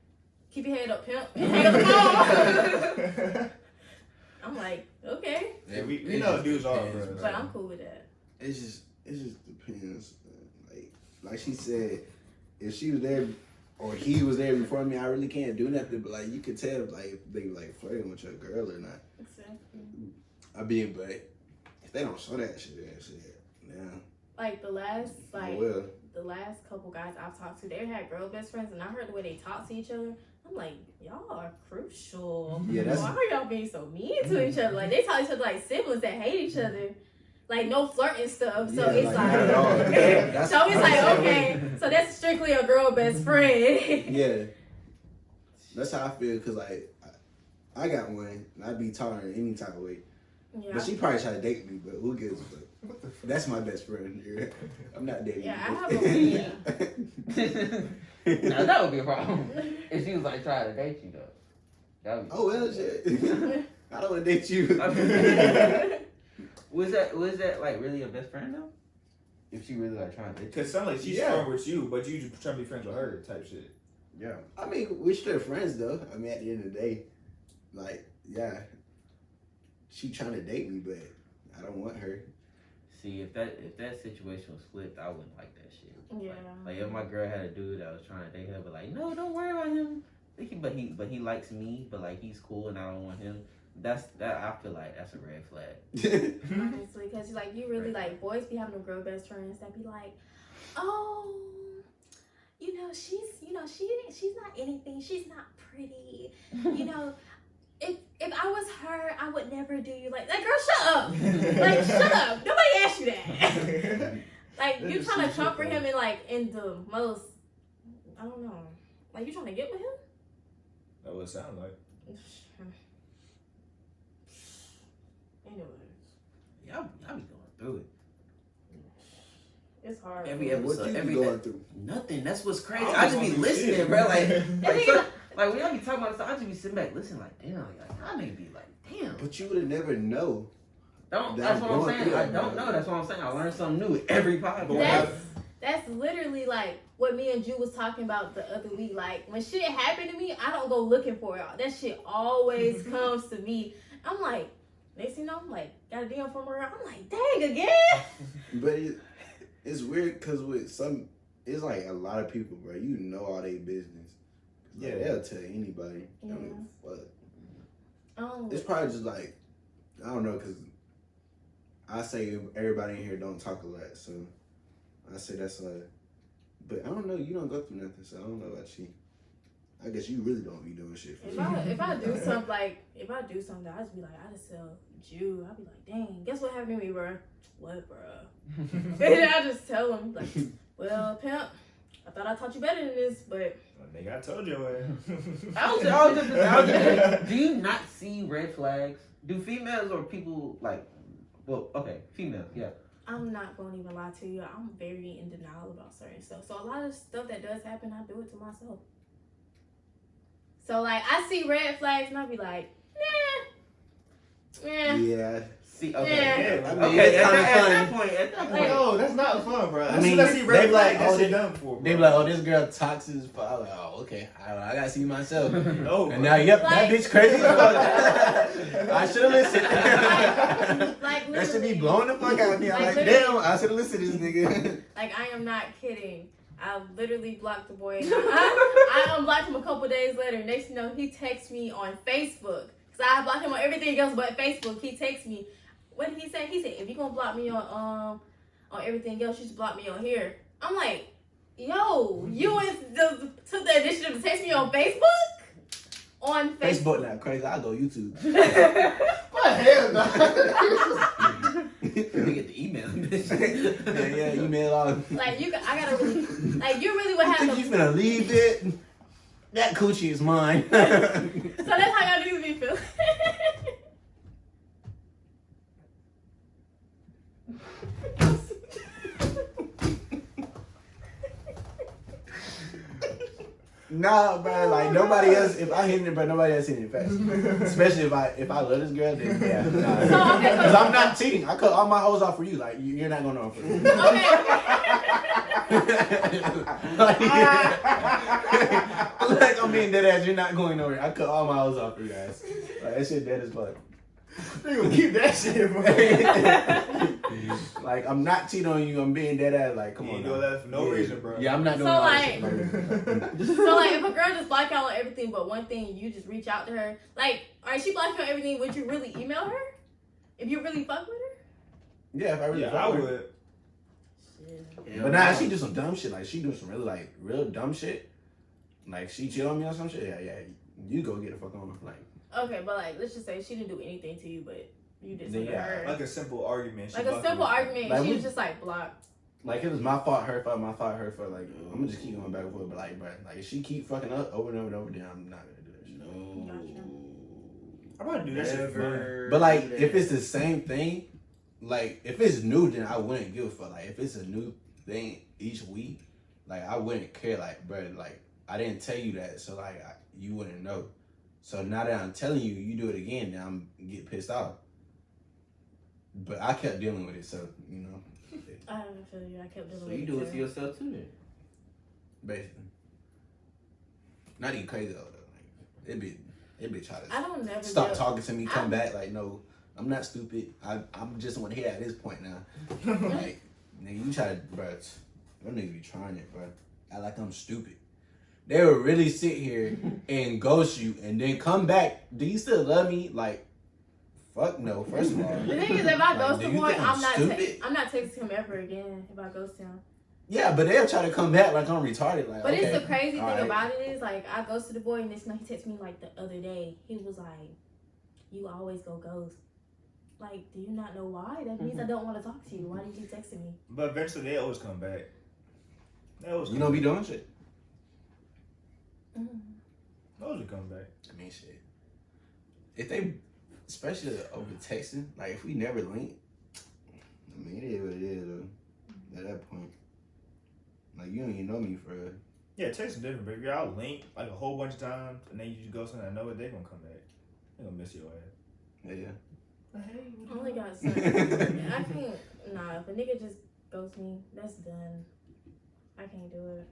"Keep your head up, pimp." and hang up the phone. I'm like, okay, Yeah, we- we know dudes are, depends, bro. but I'm cool with that. It's just it just depends. Like she said, if she was there or he was there before me, I really can't do nothing. But like you could tell like if they were like flirting with your girl or not. Exactly. I mean, but if they don't show that shit, then shit, yeah. Like the last, oh, like well, the last couple guys I've talked to, they had girl best friends, and I heard the way they talk to each other. I'm like, y'all are crucial. Yeah, that's- Why are y'all being so mean to mm-hmm. each other? Like they talk to each other like siblings that hate each mm-hmm. other. Like no flirting stuff. So Yeah, it's like, like, not at (laughs) so it's like okay, so that's strictly a girl best friend. (laughs) yeah. That's how I feel because like I, I got one and I'd be taller in any type of way. yeah. But she probably try to date me, but who gives a fuck? That's my best friend. (laughs) I'm not dating. Yeah, you. I have a- yeah. now that would be a problem. If she was like trying to date you though. That would be oh well, shit. I don't want to date you. Was that was that like really your best friend though? If she really like trying to date you? Cause sound like she's Yeah. friend with you, but you just trying to be friends with her type shit. Yeah. I mean, we're still friends though. I mean, at the end of the day, like, yeah, she trying to date me, but I don't want her. See if that if that situation was flipped, I wouldn't like that shit. Yeah. Like if my girl had a dude that was trying to date her, but like, no, don't worry about him. He But he but he likes me, but like he's cool and I don't want him. That's that I feel like that's a red flag. (laughs) Honestly, because like you really like boys be having them girl best friends that be like, oh, you know she's you know she she's not anything. She's not pretty. You know, (laughs) if if I was her, I would never do you like that. Girl, shut up. Like, (laughs) shut up. Nobody asked you that. Like, you trying to so for him in like in the most. I don't know. Like, you trying to get with him? That would sound like. Anyway, Y'all, y'all be going through it. it's hard. Every bro. episode. What you every be going through? Nothing. That's what's crazy. I I just be listening, shit. bro. Like, (laughs) like, nigga- so, like when y'all be talking about stuff, I just be sitting back listening, like, damn, like, y'all nigga be like, damn. But you would have never know. Don't. That That's what I'm saying. through I don't bro. know. That's what I'm saying. I learn something new every podcast. That's that's literally like what me and Ju was talking about the other week. Like when shit happened to me, I don't go looking for it. That shit always (laughs) comes to me. I'm like, next thing you know, I'm like, got a DM from her. I'm like, dang again. (laughs) But it, it's weird because with some, it's like a lot of people, bro. You know all their business. Yeah, Yeah. they'll tell anybody. I don't give fuck. Oh, It's probably just like I don't know because I say everybody in here don't talk a lot, so I say that's like. But I don't know. You don't go through nothing, so I don't know about you. I guess you really don't be doing shit for if me. I if I do (laughs) something like if I do something, I just be like, I just tell Ju. I be like, dang, guess what happened to me, bro? What, bro? and (laughs) I just tell him like, (laughs) well, pimp, I thought I taught you better than this, but Nigga, I told you. I was, I was just, I was just do you not see red flags? Do females or people like, well, okay, females, yeah. I'm not gonna even lie to you. I'm very in denial about certain stuff. So a lot of stuff that does happen, I do it to myself. So like I see red flags and I'll be like, nah, yeah. Yeah, See, okay, Yeah. I mean, okay. it's At, kinda that, at that point, at that point, no, that's not fun, bro. I I mean, mean, I see they be like, oh, they- done for. They be like, oh, this girl toxic as fuck. I'm like, oh, okay. I, I gotta see myself. (laughs) no, And now, yep, (laughs) Like- that bitch crazy. I should have listened. Like that should be literally. blowing the fuck out of me. I'm Like, like, damn, I should have listened to this nigga. Like I am not kidding. I literally blocked the boy. (laughs) I, I unblocked him a couple days later. Next thing you know, he texts me on Facebook. Cause I blocked him on everything else but Facebook. He texts me. What did he say? He said, if you gonna block me on um on everything else, you should block me on here. I'm like, yo, you was the, took the initiative to text me on Facebook? On Facebook. Facebook now crazy. I go YouTube. (laughs) What hell, no? Let me get the email. yeah, yeah, email all. Like you, I gotta (laughs) really, like you really would You have think you to. leave it? That coochie is mine. (laughs) So that's how y'all niggas be feeling. Nah, bro. Like nobody else. If I hit it, but nobody else hit it fast. Especially if I if I love this girl, then yeah. (laughs) Nah. So, okay, so- I'm not cheating. I cut all my hoes off for you. Like you- you're not gonna know for me. okay. Like, (laughs) like I'm being dead ass. You're not going nowhere. I cut all my hoes off for you guys. Like that shit dead as fuck. They gonna keep that shit, bro. (laughs) like I'm not cheating on you. I'm being dead ass. Like come You on. ain't doing that for no Yeah. reason, bro. Yeah, I'm not doing So, all that like- shit. Like, (laughs) So like, if a girl just block out on everything but one thing, you just reach out to her. Like, alright, she blocked you on everything. Would you really email her? If you really fuck with her? yeah, if I really Yeah, fuck I with her. Would. Yeah, But now she do some dumb shit. Like she do some really like real dumb shit. Like she cheat on me or some shit. Yeah, yeah. You go get the fuck on. Her. Like Okay, but like, let's just say she didn't do anything to you, but you did something Yeah, to her. Like a simple argument. she Like a simple you. argument. Like, she we- was just like blocked. like it was my fault, her fault, my fault, her fault. Like I'm gonna just keep going back and forth. But like, bro, like if she keep fucking up over and over and over, then I'm not gonna do that shit. No, I'm about to do that shit for fun. Never But like, if it's the same thing, like if it's new, then I wouldn't give a fuck. Like if it's a new thing each week, like I wouldn't care. Like, bro, like I didn't tell you that, so like I, you wouldn't know. So now that I'm telling you, you do it again, then I'm get pissed off. But I kept dealing with it, so you know, (laughs) I don't feel you. I kept dealing So with you do it to yourself too then. basically, not even crazy though. though. Like it be, it be try to I don't never stop deal- talking to me, come I'm- back. Like no, I'm not stupid. I I'm just want to hear at this point now. (laughs) like, nigga, you try to, bro. Them niggas be trying it, bro. I like I'm stupid. They would really sit here (laughs) and ghost you and then come back. Do you still love me? Like, fuck no. First of all, (laughs) The thing is, if I Like, ghost do the you boy, think I'm I'm not. Te- I'm not texting him ever again. If I ghost him. yeah, but they'll try to come back like I'm retarded. Like, But okay, it's the crazy thing all right. about it is like I ghosted the boy and this night he texted me like the other day. He was like, you always go ghost. Like, do you not know why? That means I don't want to talk to you. Why did you text me? But eventually they always come back. They always You come know, be doing shit. Mm. They always come back. I mean, shit. If they, especially over texting, like if we never link, I mean, it is what it is, though. At that point, like you don't even know me for real. Yeah, text is different, but if y'all link like a whole bunch of times and then you just go somewhere and know it, they gonna come back. They gonna miss your ass. Yeah. yeah. Hey, I only got certain. (laughs) I can't. Nah, if a nigga just ghosts me, that's done. I can't do it.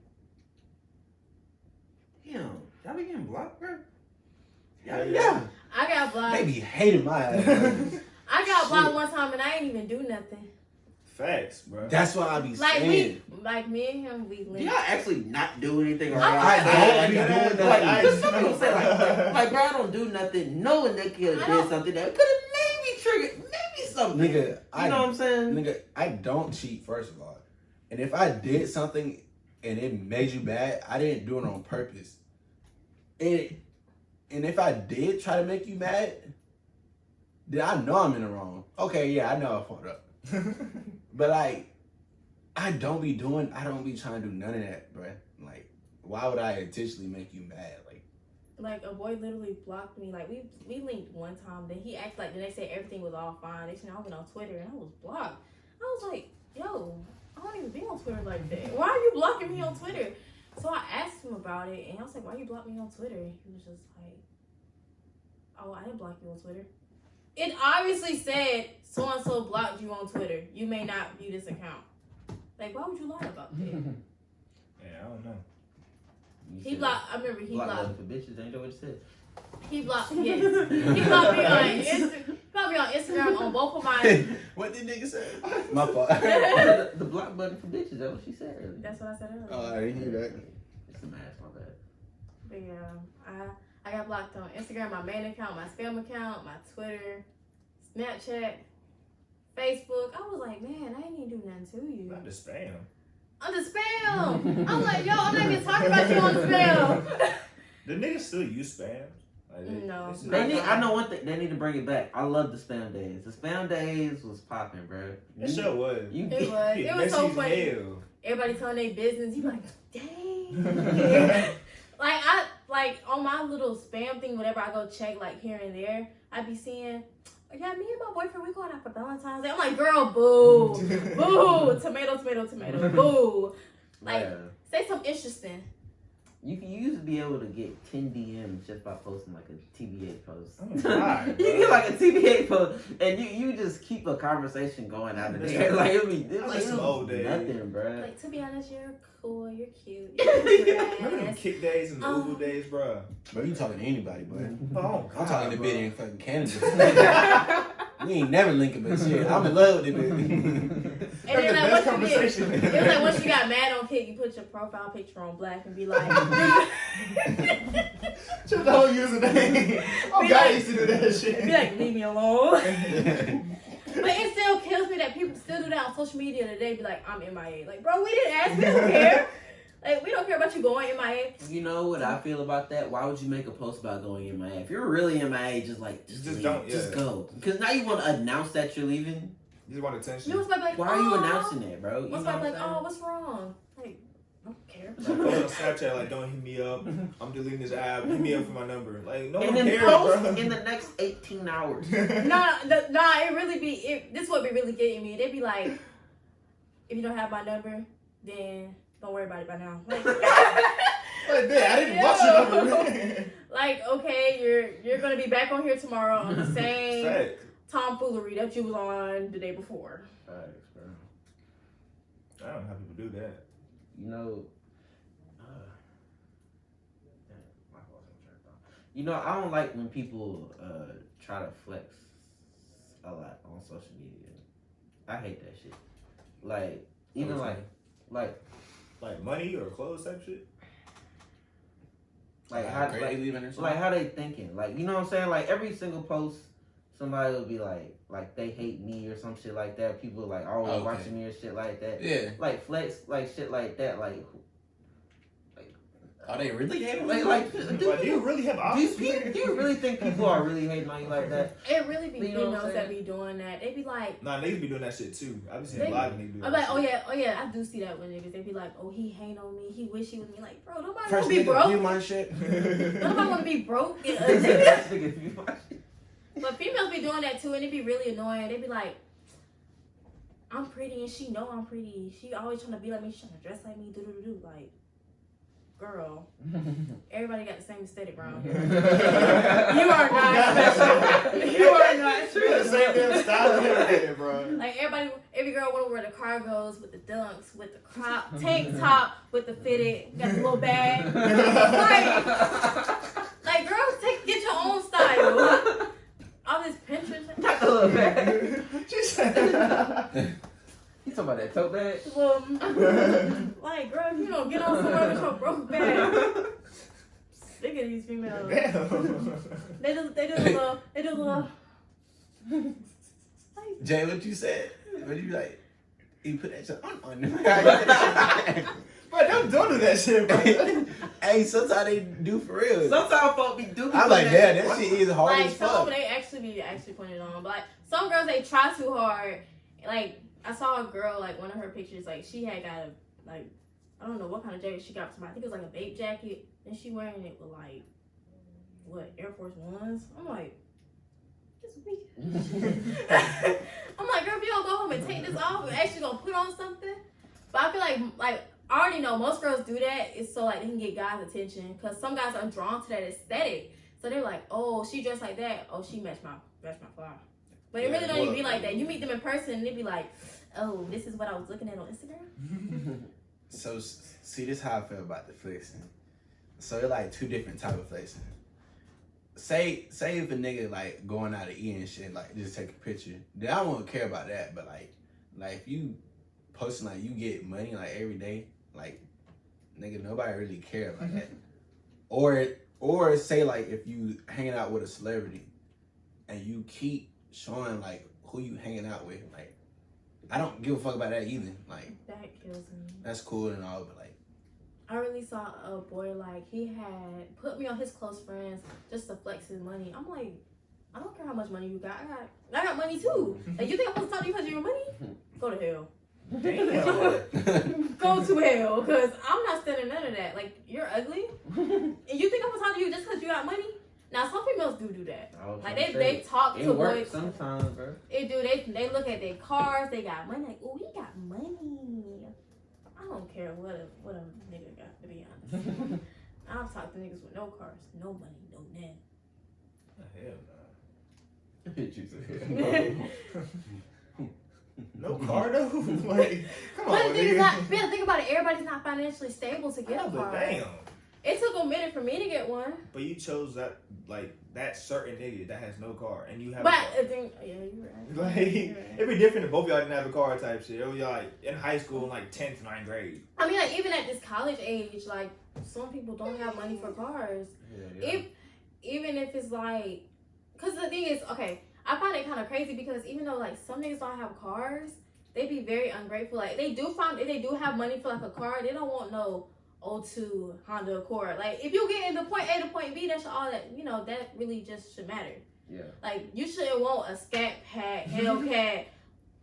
Damn, y'all be getting blocked, bro. Yeah, Yeah. I got blocked. They be hating my ass. (laughs) I got blocked one time and I ain't even do nothing. Facts, bro. That's why I be Like saying. we, like me and him, we Do linked. y'all actually not do anything? Or I- y'all- I I- don't be I- doing like, nothing. I- some people say like, like, like, bro, I don't do nothing, knowing they could have did something that could have maybe triggered maybe something. Nigga, you I know what I'm saying? Nigga, I don't cheat, first of all. And if I did something and it made you mad, I didn't do it on purpose. And, and if I did try to make you mad, then I know I'm in the wrong. Okay, yeah, I know I fucked up. (laughs) But like, I don't be doing, I don't be trying to do none of that, bruh. Like, why would I intentionally make you mad? Like, Like a boy literally blocked me. Like we we linked one time. Then he acted like the next day everything was all fine. Next thing I went on Twitter and I was blocked. I was like, yo, I don't even be on Twitter like that. Why are you blocking me on Twitter? So I asked him about it and I was like, why you block me on Twitter? He was just like, oh, I didn't block you on Twitter. It obviously said so and so blocked you on Twitter. You may not view this account. Like, why would you lie about that? (laughs) yeah, I don't know. You He blocked. I remember he blocked. love for bitches. Ain't that what you said? He blocked. (laughs) Yes. He blocked me on Insta- blocked me on Instagram on both of mine. (laughs) what did nigga say? (laughs) My fault. the, the block button for bitches. That's what she said. earlier. That's what I said earlier. Oh, I didn't hear that. It's a mask, my bad. But yeah, I I got blocked on Instagram, my main account, my spam account, my Twitter, Snapchat, Facebook. I was like, man, I ain't even do nothing to you. Not the spam. On the spam. I'm like, yo, I'm not even talking about you on the spam. (laughs) The niggas still use spam. Like, they- No. they They need, I know one thing. They need to bring it back. I love the spam days. The spam days was popping, bro. It sure was. You It was. It was so funny. hell. Everybody telling their business. You like, dang. (laughs) like I like on my little spam thing, whenever I go check like here and there, I'd be seeing, yeah, me and my boyfriend we going out for Valentine's Day. I'm like, girl, boo, (laughs) boo, tomato, tomato, tomato, (laughs) boo. Like, Yeah. say something interesting. You can you used to be able to get 10 DMs just by posting like a TBH post. Oh God, (laughs) you get like a TBH post and you, you just keep a conversation going out of there. Like it'll be it's I like it'll old be days. nothing, bro. Like to be honest, you're cool, you're cute, (laughs) you're Remember them Kik days and the. Um, Uber days, bro? Bro, you talking to anybody, bro. (laughs) Oh, I'm talking to bro. bitch in fucking Canada. (laughs) we ain't never linking, but shit, I'm in love with it, bitch. And then the like best once you get, conversation. it was like once you got mad on Kik, you put your profile picture on black and be like, Just the whole username. Oh, Be God, I like- used to do that shit. be like, leave me alone. But it still kills me that people still do that on social media today. Be like, I'm MIA. Like, bro, we didn't ask. We don't (laughs) care. Like, we don't care about you going MIA. You know what I feel about that? Why would you make a post about going MIA? If you're really MIA, just like just, Just leave. don't, just yeah. go. Because now you want to announce that you're leaving. You just want attention. You know, somebody like, Why are you announcing that, bro? You What's know like, what like, I'm oh, what's wrong? Like, I don't care. Like, on (laughs) Snapchat, like, don't hit me up. I'm deleting this app. Hit me up for my number. Like, no and one then cares, post bro. in the next 18 hours. (laughs) nah, the, nah, it really be. It, this what be really getting me. They'd be like, if you don't have my number, then don't worry about it by now. Like, (laughs) Like, damn, I didn't watch your number. like, okay, you're you're gonna be back on here tomorrow on the same Facts. tomfoolery that you was on the day before. Facts, bro. I don't know how people do that. You know, uh, damn, my fault, I'm trying you know, I don't like when people uh, try to flex a lot on social media. I hate that shit. Like, even like, like, Like money or clothes type shit. like how, like, leaving or something? like how they thinking. Like, you know what I'm saying? Like every single post, somebody will be like, like they hate me or some shit like that. People like always Okay. watching me or shit like that. yeah. like flex like shit like that like like Are they really hating? Like, like, do, do, Like, do you really have do, you, options? do, you, do you really think people are really hating on you like that? It really be You know females that saying? be doing that. They be like, Nah, niggas be doing that shit too. I've been seeing a lot of niggas do that. I'm like, oh yeah, oh yeah, I do see that with niggas. They be like, oh he hate on me, he wish he was me. Like, bro, nobody First wanna be nigga, broke. view my shit. Nobody wanna be broke. (laughs) but females be doing that too, and it be really annoying. They be like, I'm pretty, and she know I'm pretty. She always trying to be like me. She trying to dress like me. Do do do do. Like, girl, (laughs) everybody got the same aesthetic around (laughs) here. You are not special. You are not You got the same special. damn style and everything, bro. Like everybody, every girl wanna wear the cargos with the dunks, with the crop tank top, with the fitted, got the little bag. (laughs) Like, like girls, take get your own style. Pinterest, Got the little bag. She said. You talking about that tote bag? um, like girl, if you don't get on somewhere with your broke bag. Sick of these females. They do, they do the little, they do the little. Jay, what you said? What you like? You put that shit on on. (laughs) Bro, don't, don't do that shit, bro. (laughs) hey, sometimes they do for real. Sometimes folk be do. be I'm like, doing yeah, that shit is hard like as some of fuck. them they actually be actually putting it on, but like some girls they try too hard. Like I saw a girl like one of her pictures like she had got a like I don't know what kind of jacket she got for somebody. I think it was like a Bape jacket, and she wearing it with like what Air Force Ones. I'm like. This weak. (laughs) (laughs) I'm like, girl, if you don't go home and take this off and actually gonna put on something. But I feel like, like I already know most girls do that. It's so like they can get guys' attention because some guys are drawn to that aesthetic. So they're like, oh, she dressed like that. Oh, she matched my matched my fly. But it Yeah, really don't even be like that. You meet them in person and they be like, oh, this is what I was looking at on Instagram. (laughs) So see, this how I feel about the flexing. So it's like two different type of flexing. Say say if a nigga like going out to eat and shit, like just take a picture, then I won't care about that. But like like if you posting like you get money like every day, like nigga nobody really care about mm-hmm. that. Or or say like if you hanging out with a celebrity and you keep showing like who you hanging out with, like I don't give a fuck about that either. Like That kills me. that's cool and all, but like I really saw a boy like he had put me on his close friends just to flex his money. I'm like, I don't care how much money you got. I got, I got money too. (laughs) Like you think I'm supposed to talk to you because of your money? (laughs) Go to hell. Damn. Go to hell, cause I'm not standing none of that. Like you're ugly, and you think I'm gonna talk to you just cause you got money? Now some females do do that. Like gonna they say, they talk it to works boys. sometimes, bro. They do. They they look at their cars. They got money. Like oh, he got money. I don't care what a what a nigga got. To be honest, (laughs) I've talked to niggas with no cars, no money, no net. Hell Hit (laughs) you (laughs) no. No car though? (laughs) like, come But Oh, on, the thing is not. Man, think about it. Everybody's not financially stable to get Yeah, a oh, car. damn. It took a minute for me to get one. But you chose that like that certain nigga that has no car and you have But a car. I think, yeah, you're right. (laughs) Like You're right. it'd be different if both y'all didn't have a car type shit. It was y'all like in high school in like tenth, ninth grade. I mean, like even at this college age, like some people don't have money for cars. Yeah. If even if it's like, cause the thing is, okay, I find it kind of crazy because even though like some niggas don't have cars, they be very ungrateful. Like they do find if they do have money for like a car, they don't want no O2 Honda Accord. Like if you get in the point A to point B, that's all that you know. That really just should matter. Yeah. Like you shouldn't want a Scat Pack, (laughs) Hellcat,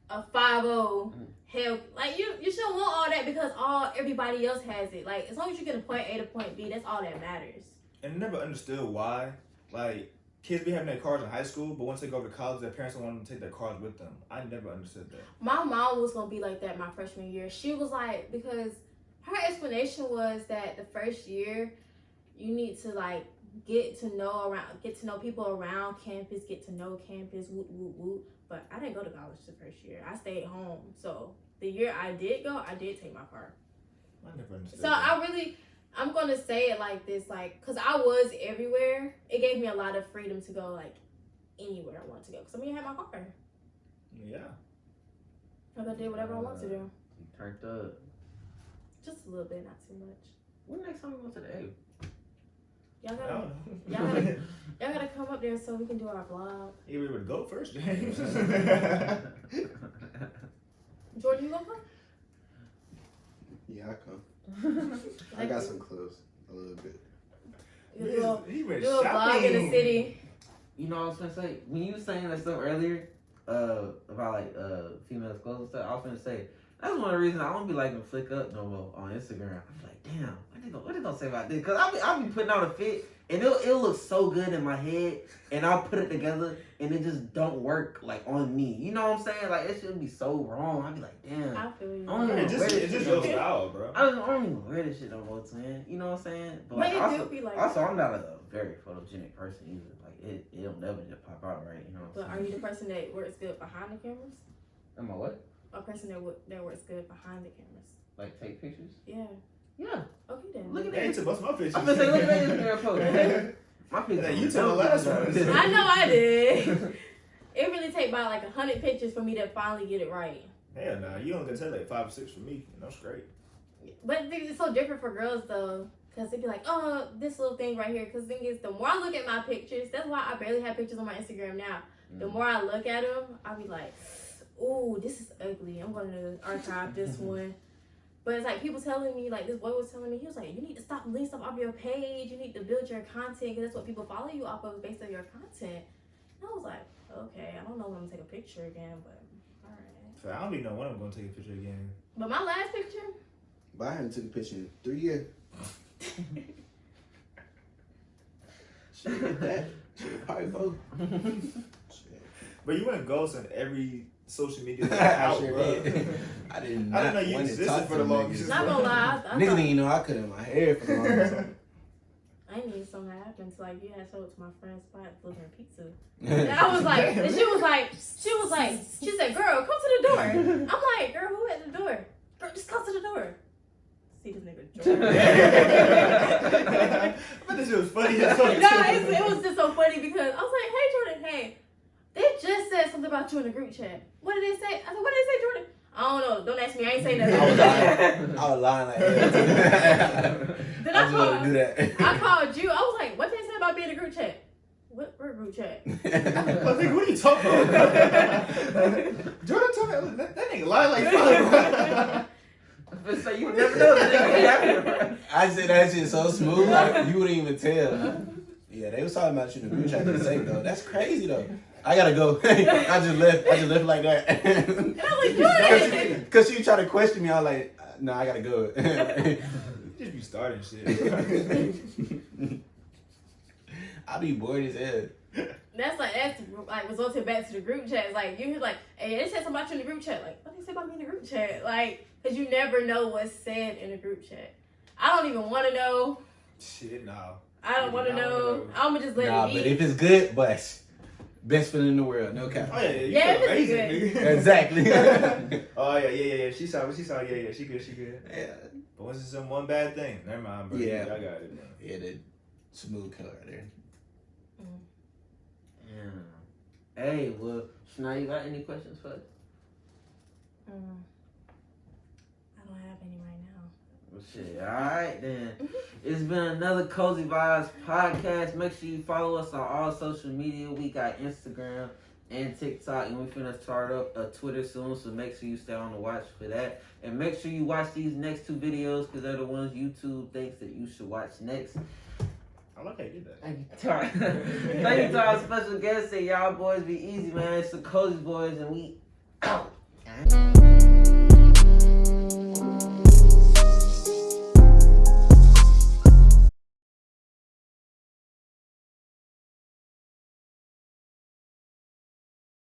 a Five O, Hell. Like you, you shouldn't want all that because all everybody else has it. Like as long as you get a point A to point B, that's all that matters. And I never understood why. Like kids be having their cars in high school, but once they go to college, their parents don't want them to take their cars with them. I never understood that. My mom was gonna be like that my freshman year. She was like because her explanation was that the first year you need to like get to know around get to know people around campus, get to know campus, woot woot woot. But I didn't go to college the first year. I stayed home. So the year I did go, I did take my car. I never understood. So that. I really, I'm gonna say it like this, like, cause I was everywhere. It gave me a lot of freedom to go like anywhere I want to go. Cause I mean, I had my car. yeah. Like I did whatever I want to uh, do. Turned up. Just a little bit, not too much. When next time we go to the A? Y'all gotta, don't. Y'all gotta- (laughs) y'all gotta come up there so we can do our vlog. You were able to go first, (laughs) James. Jordan, you gonna come? Yeah, I come. I got some clothes. A little bit. Do a little, He went do a vlog in the city. You know what I was gonna say? When you were saying that stuff earlier, uh, about like uh females clothes and stuff, I was gonna say that's one of the reasons I don't be liking flick up no more on Instagram. I'm like, damn, what they gonna what they gonna say about this? Cause I be I be putting out a fit and it'll it'll look so good in my head and I'll put it together and it just don't work like on me. You know what I'm saying? Like it should be so wrong. I'd be like, damn. I feel you. I don't even It's just, it's just your style, bro. I don't, I don't even wear this shit no more, twin. You know what I'm saying? But like, it also, do be like. also, I'm not a very photogenic person either. Like it, it'll never just pop out right. You know what But I'm are you the person that works good behind the cameras? Am I what? A person that wo- that works good behind the cameras? Like take pictures? Yeah. Yeah. Okay then. Look at Hey, that. to bust my pictures. I'm gonna say, look at that Instagram post. (laughs) My pictures. Hey, you took the last one. (laughs) I know I did. (laughs) It really take about like a hundred pictures for me to finally get it right. Hell nah, you only gonna take like five or six for me, and that's great. But it's so different for girls though, because they'd be like, oh, this little thing right here. Because thing is, the more I look at my pictures, that's why I barely have pictures on my Instagram now. The Mm. more I look at them, I'll be like, ooh, this is ugly. I'm going to archive this one. But it's like people telling me, like this boy was telling me, he was like, you need to stop leaving stuff off your page. You need to build your content because that's what people follow you off of based on your content. And I was like, okay, I don't know when I'm gonna take a picture again, but all right. So I don't even know when I'm gonna take a picture again. But my last picture, But I haven't took a picture in three years. (laughs) Shit, like that. Shit, probably four. (laughs) Shit. But you went ghost on every social media (laughs) I out, sure bro. did. I didn't. I not didn't know you want to existed talk for the them longest. niggas. not gonna lie, I, I, Niggas didn't even know I cut in my hair for the longest. (laughs) I didn't something happened until like you had showed it to my friend's spot delivering pizza. And (laughs) I was like, and she was like, she was like, she said, "Girl, come to the door." I'm like, "Girl, who at the door? Girl, just come to the door." See this nigga. Jordan. but this shit was funny as fuck. no, it's, it was just so funny because I was like, "Hey, Jordan, hey, they just said something about you in the group chat. What did they say?" I said, "What did they say, Jordan?" I don't know. Don't ask me. I ain't say nothing. I was lying. (laughs) I was lying like hell. (laughs) Then (laughs) I I just called. do that. I called you. I was like, "What did they say about being in the group chat?" What, what group chat? I was like, what are you talking about? Jordan told me that, that nigga lied like fuck. But say you never know that nigga happened. I said that shit so smooth, like, you wouldn't even tell. Yeah, they was talking about you in the group chat the same though. That's crazy though. I gotta go. (laughs) I just left. I just left like that. And I was like, "Jordan." (laughs) Cause she tried to question me. I was like, uh, no, I gotta go. (laughs) Just be starting shit. I be bored as hell. That's like that's like resulted back to the group chat. It's like you hear like, hey, they said something about you in the group chat. Like, what they say about me in the group chat? Like, cause you never know what's said in the group chat. I don't even want to know. shit, no. I don't want to know. know. I'm gonna just let Nah, it but if it's good, bust. Best feeling in the world, no cap. Oh yeah, yeah, you Yeah, feel amazing. good. Exactly. (laughs) (laughs) oh yeah, yeah, yeah, yeah. She saw, she saw, yeah, yeah. She good, she good. yeah, But once it's some one bad thing, never mind, bro. Yeah. I got it. Man. yeah, the smooth killer right there. Yeah. Hey, well, so now you got any questions for us? Mm. I don't have any right now. Well, shit. All right, then. Mm-hmm. It's been another Cozy Vibes podcast. Make sure you follow us on all social media. We got Instagram and TikTok, and we finna start up a Twitter soon. So make sure you stay on the watch for that. And make sure you watch these next two videos because they're the ones YouTube thinks that you should watch next. I love how you did that. Thank you, Tar. (laughs) Thank you to our special guest. and y'all boys be easy, man. It's the Cozy Boys, and we out.